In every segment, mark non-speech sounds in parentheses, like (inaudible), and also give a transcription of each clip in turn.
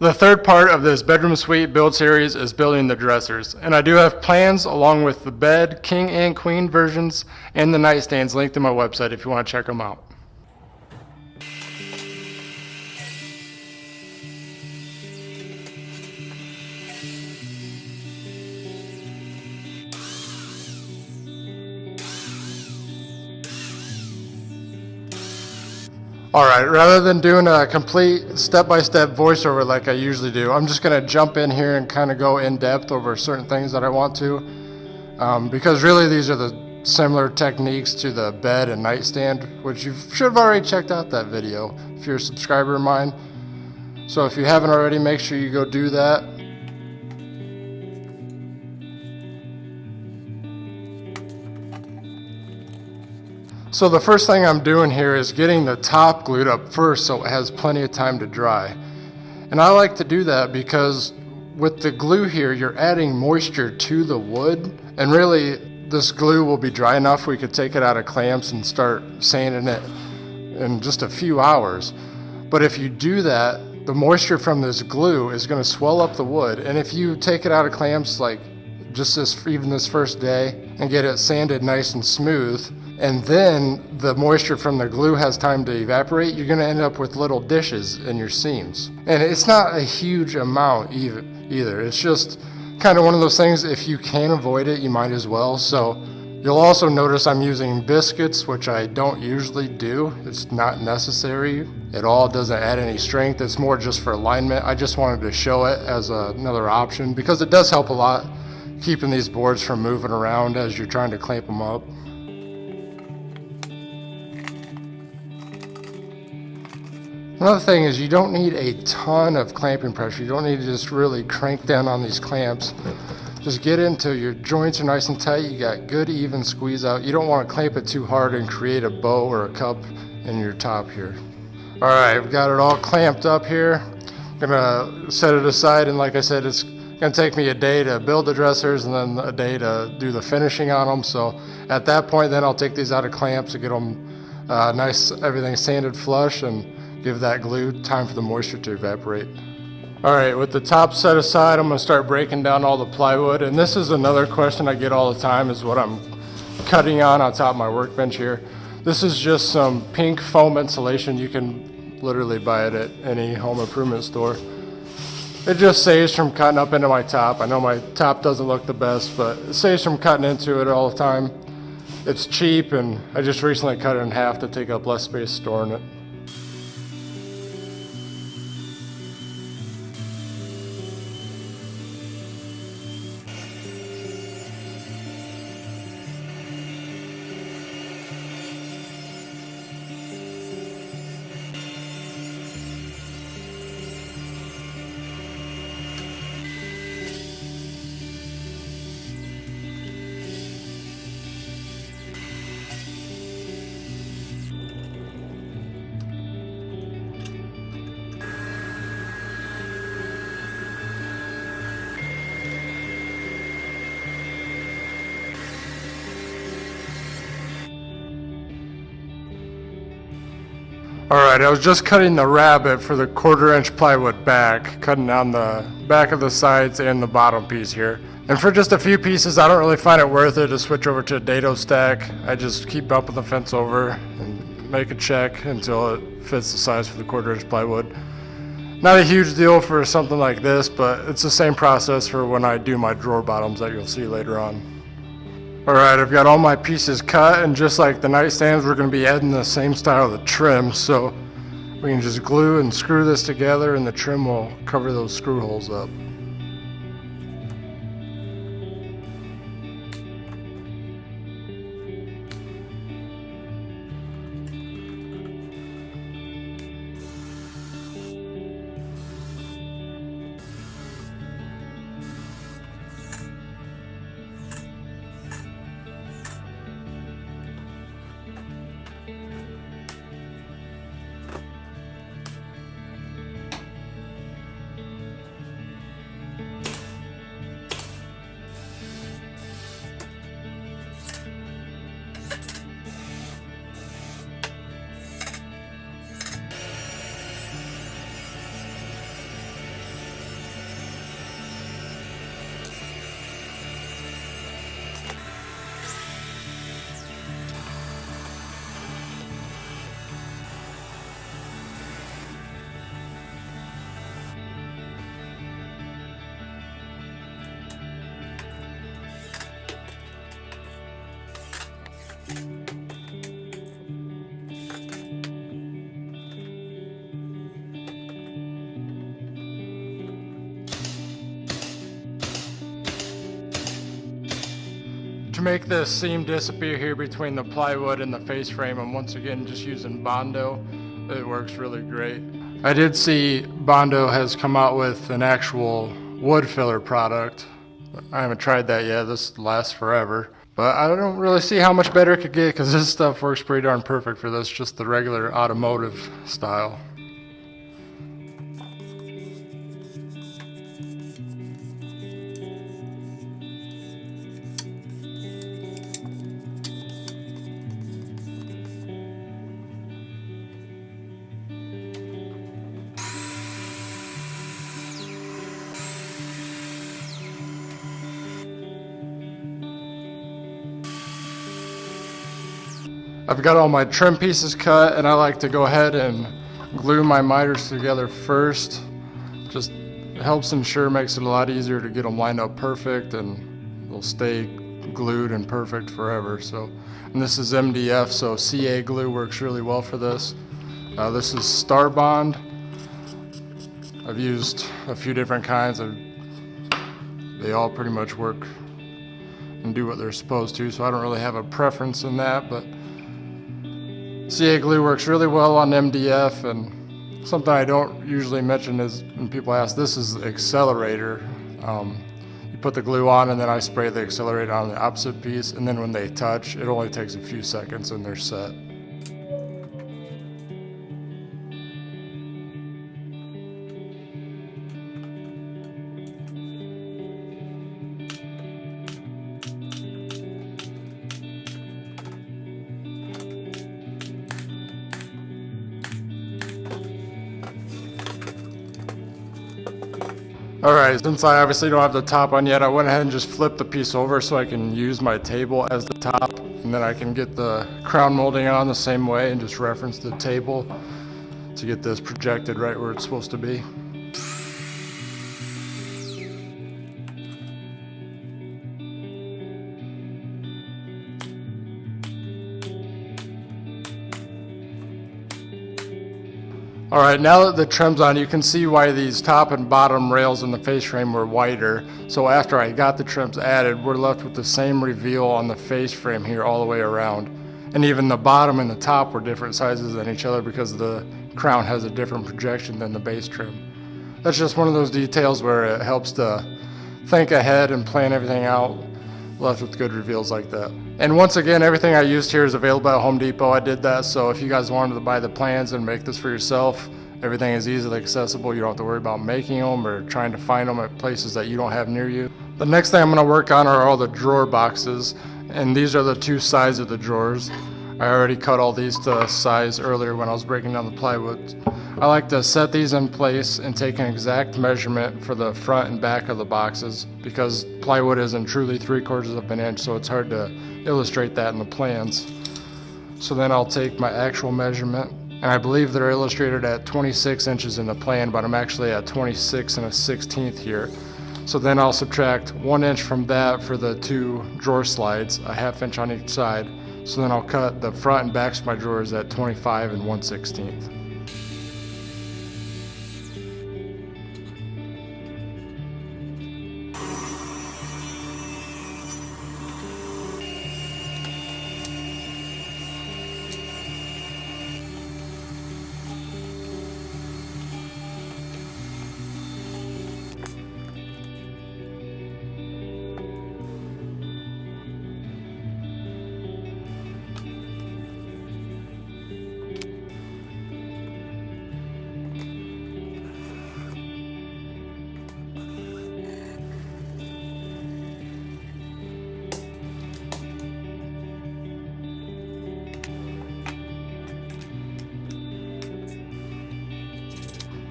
The third part of this bedroom suite build series is building the dressers. And I do have plans along with the bed, king and queen versions, and the nightstands linked to my website if you want to check them out. All right, rather than doing a complete step-by-step voiceover like I usually do, I'm just gonna jump in here and kind of go in depth over certain things that I want to. Um, because really these are the similar techniques to the bed and nightstand, which you should have already checked out that video if you're a subscriber of mine. So if you haven't already, make sure you go do that. So the first thing I'm doing here is getting the top glued up first so it has plenty of time to dry. And I like to do that because with the glue here, you're adding moisture to the wood and really this glue will be dry enough we could take it out of clamps and start sanding it in just a few hours. But if you do that, the moisture from this glue is going to swell up the wood. And if you take it out of clamps like just this even this first day and get it sanded nice and smooth, and then the moisture from the glue has time to evaporate, you're gonna end up with little dishes in your seams. And it's not a huge amount either. It's just kind of one of those things, if you can avoid it, you might as well. So you'll also notice I'm using biscuits, which I don't usually do. It's not necessary at all. It doesn't add any strength. It's more just for alignment. I just wanted to show it as another option because it does help a lot keeping these boards from moving around as you're trying to clamp them up. Another thing is you don't need a ton of clamping pressure. You don't need to just really crank down on these clamps. Just get into your joints are nice and tight. You got good even squeeze out. You don't want to clamp it too hard and create a bow or a cup in your top here. All right, I've got it all clamped up here. I'm gonna set it aside and like I said, it's gonna take me a day to build the dressers and then a day to do the finishing on them. So at that point, then I'll take these out of clamps and get them uh, nice, everything sanded flush and give that glue time for the moisture to evaporate. All right, with the top set aside, I'm gonna start breaking down all the plywood. And this is another question I get all the time is what I'm cutting on on top of my workbench here. This is just some pink foam insulation. You can literally buy it at any home improvement store. It just saves from cutting up into my top. I know my top doesn't look the best, but it saves from cutting into it all the time. It's cheap and I just recently cut it in half to take up less space storing it. All right, I was just cutting the rabbet for the quarter inch plywood back, cutting down the back of the sides and the bottom piece here. And for just a few pieces, I don't really find it worth it to switch over to a dado stack. I just keep bumping the fence over and make a check until it fits the size for the quarter inch plywood. Not a huge deal for something like this, but it's the same process for when I do my drawer bottoms that you'll see later on. Alright, I've got all my pieces cut and just like the nightstands, we're going to be adding the same style of trim. So we can just glue and screw this together and the trim will cover those screw holes up. To make this seam disappear here between the plywood and the face frame, I'm once again just using Bondo. It works really great. I did see Bondo has come out with an actual wood filler product. I haven't tried that yet. This lasts forever. But I don't really see how much better it could get because this stuff works pretty darn perfect for this, just the regular automotive style. I've got all my trim pieces cut and I like to go ahead and glue my miters together first. Just helps ensure, makes it a lot easier to get them lined up perfect and they'll stay glued and perfect forever. So, and this is MDF, so CA glue works really well for this. Uh, this is Starbond. I've used a few different kinds. Of, they all pretty much work and do what they're supposed to, so I don't really have a preference in that, but CA glue works really well on MDF and something I don't usually mention is when people ask, this is accelerator. Um, you put the glue on and then I spray the accelerator on the opposite piece and then when they touch, it only takes a few seconds and they're set. Alright, since I obviously don't have the top on yet, I went ahead and just flipped the piece over so I can use my table as the top. And then I can get the crown molding on the same way and just reference the table to get this projected right where it's supposed to be. All right, now that the trim's on, you can see why these top and bottom rails in the face frame were wider. So after I got the trims added, we're left with the same reveal on the face frame here all the way around. And even the bottom and the top were different sizes than each other because the crown has a different projection than the base trim. That's just one of those details where it helps to think ahead and plan everything out left with good reveals like that. And once again, everything I used here is available at Home Depot. I did that, so if you guys wanted to buy the plans and make this for yourself, everything is easily accessible. You don't have to worry about making them or trying to find them at places that you don't have near you. The next thing I'm gonna work on are all the drawer boxes, and these are the two sides of the drawers. I already cut all these to size earlier when I was breaking down the plywood. I like to set these in place and take an exact measurement for the front and back of the boxes because plywood isn't truly three quarters of an inch so it's hard to illustrate that in the plans. So then I'll take my actual measurement and I believe they're illustrated at 26 inches in the plan but I'm actually at 26 and a 16th here. So then I'll subtract one inch from that for the two drawer slides, a half inch on each side. So then I'll cut the front and backs of my drawers at 25 and 1 16th.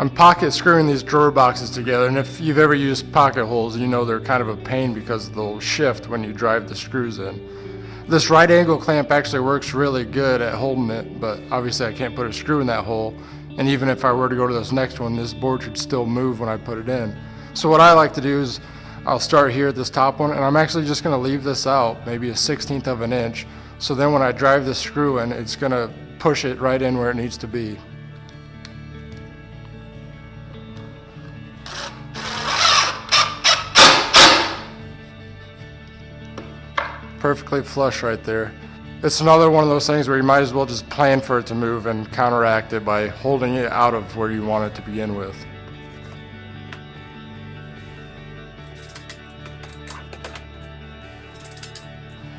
I'm pocket screwing these drawer boxes together and if you've ever used pocket holes you know they're kind of a pain because they'll shift when you drive the screws in. This right angle clamp actually works really good at holding it but obviously I can't put a screw in that hole and even if I were to go to this next one this board should still move when I put it in. So what I like to do is I'll start here at this top one and I'm actually just going to leave this out maybe a 16th of an inch so then when I drive the screw in it's going to push it right in where it needs to be. Perfectly flush right there. It's another one of those things where you might as well just plan for it to move and counteract it by holding it out of where you want it to begin with.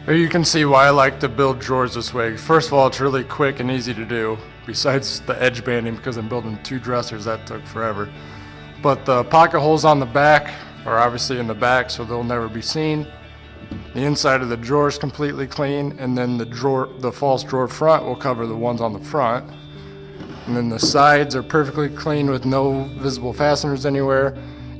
Here you can see why I like to build drawers this way. First of all, it's really quick and easy to do. Besides the edge banding, because I'm building two dressers, that took forever. But the pocket holes on the back are obviously in the back, so they'll never be seen. The inside of the drawer is completely clean, and then the drawer, the false drawer front will cover the ones on the front. And then the sides are perfectly clean with no visible fasteners anywhere.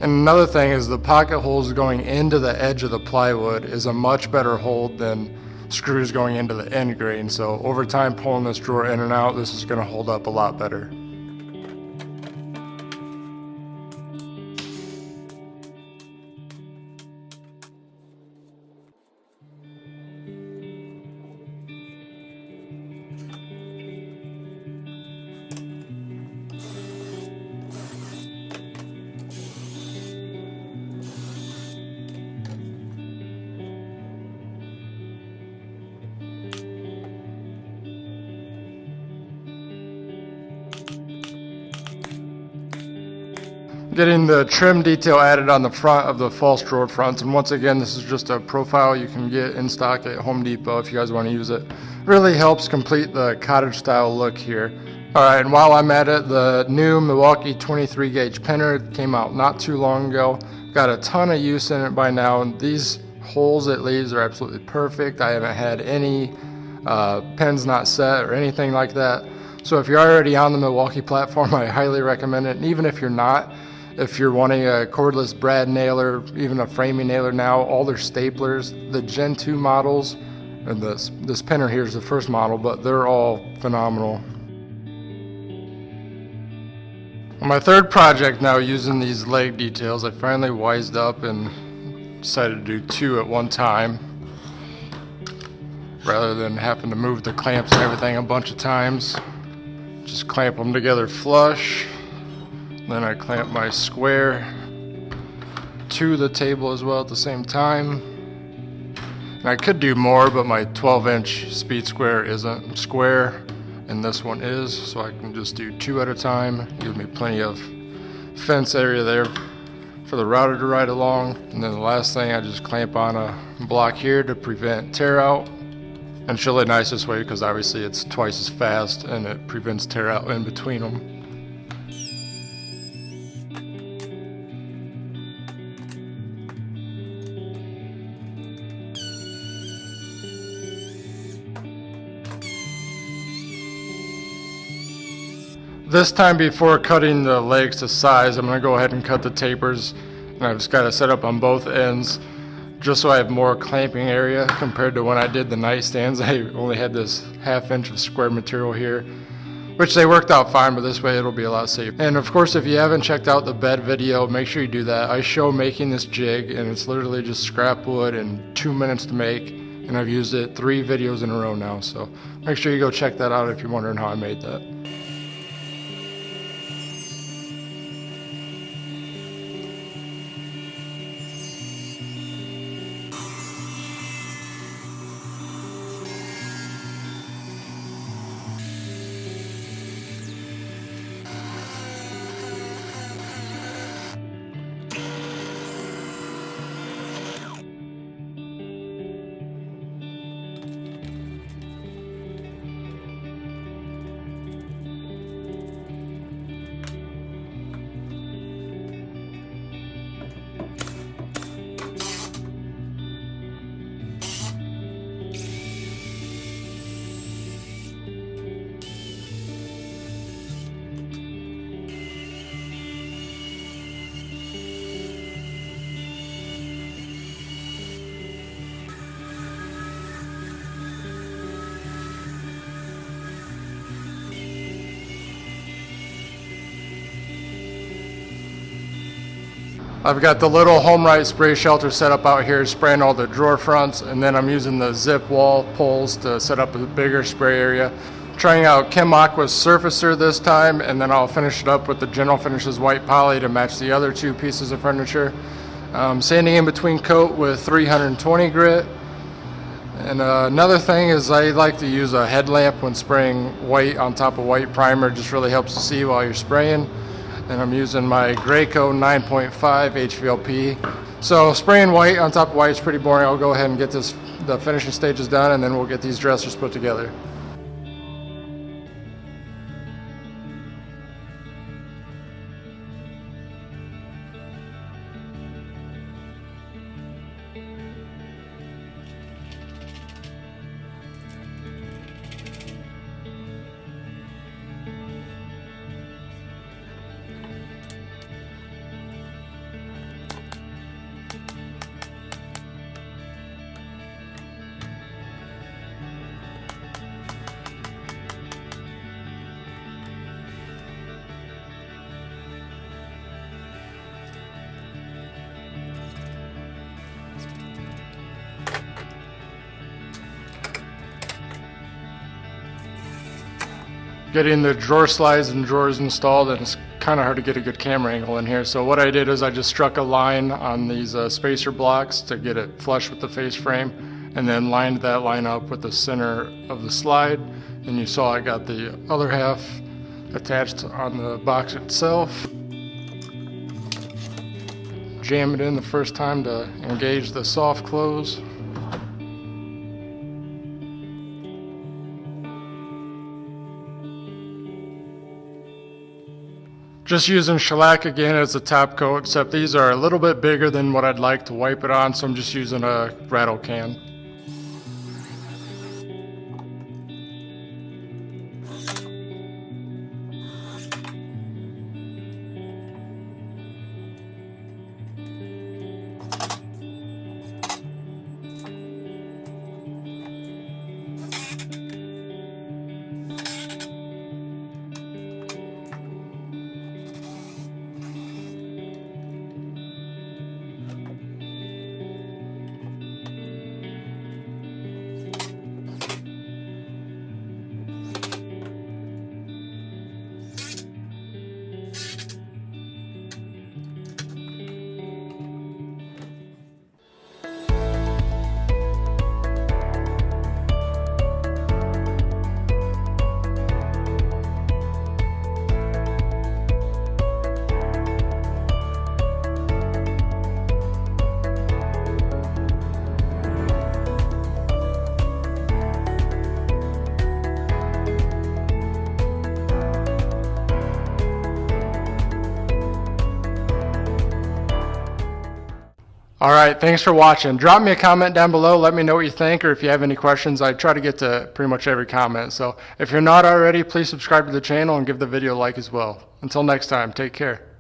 And another thing is the pocket holes going into the edge of the plywood is a much better hold than screws going into the end grain. So over time pulling this drawer in and out, this is gonna hold up a lot better. Getting the trim detail added on the front of the false drawer fronts. And once again, this is just a profile you can get in stock at Home Depot if you guys want to use it. Really helps complete the cottage style look here. All right, and while I'm at it, the new Milwaukee 23 gauge pinner came out not too long ago. Got a ton of use in it by now, and these holes it leaves are absolutely perfect. I haven't had any uh, pins not set or anything like that. So if you're already on the Milwaukee platform, (laughs) I highly recommend it. And even if you're not, if you're wanting a cordless brad nailer, even a framing nailer now, all their staplers, the Gen 2 models, and this, this pinner here is the first model, but they're all phenomenal. On my third project now using these leg details, I finally wised up and decided to do two at one time rather than having to move the clamps and everything a bunch of times. Just clamp them together flush then I clamp my square to the table as well at the same time. And I could do more, but my 12 inch speed square isn't square and this one is, so I can just do two at a time. Give me plenty of fence area there for the router to ride along. And then the last thing, I just clamp on a block here to prevent tear out. And it's really nice this way because obviously it's twice as fast and it prevents tear out in between them. This time before cutting the legs to size, I'm gonna go ahead and cut the tapers. And I've just got to set up on both ends just so I have more clamping area compared to when I did the nightstands. (laughs) I only had this half inch of square material here, which they worked out fine, but this way it'll be a lot safer. And of course, if you haven't checked out the bed video, make sure you do that. I show making this jig and it's literally just scrap wood and two minutes to make. And I've used it three videos in a row now. So make sure you go check that out if you're wondering how I made that. I've got the little HomeRight spray shelter set up out here spraying all the drawer fronts and then I'm using the zip wall poles to set up a bigger spray area. Trying out Chem Aqua's surfacer this time and then I'll finish it up with the General Finishes white poly to match the other two pieces of furniture. Um, sanding in between coat with 320 grit And uh, another thing is I like to use a headlamp when spraying white on top of white primer. Just really helps to see while you're spraying. And I'm using my Graco 9.5 HVLP. So spraying white on top of white is pretty boring. I'll go ahead and get this the finishing stages done and then we'll get these dressers put together. Getting the drawer slides and drawers installed and it's kind of hard to get a good camera angle in here. So what I did is I just struck a line on these uh, spacer blocks to get it flush with the face frame and then lined that line up with the center of the slide. And you saw I got the other half attached on the box itself. Jam it in the first time to engage the soft close. Just using shellac again as a top coat, except these are a little bit bigger than what I'd like to wipe it on, so I'm just using a rattle can. All right, thanks for watching. Drop me a comment down below. Let me know what you think or if you have any questions. I try to get to pretty much every comment. So if you're not already, please subscribe to the channel and give the video a like as well. Until next time, take care.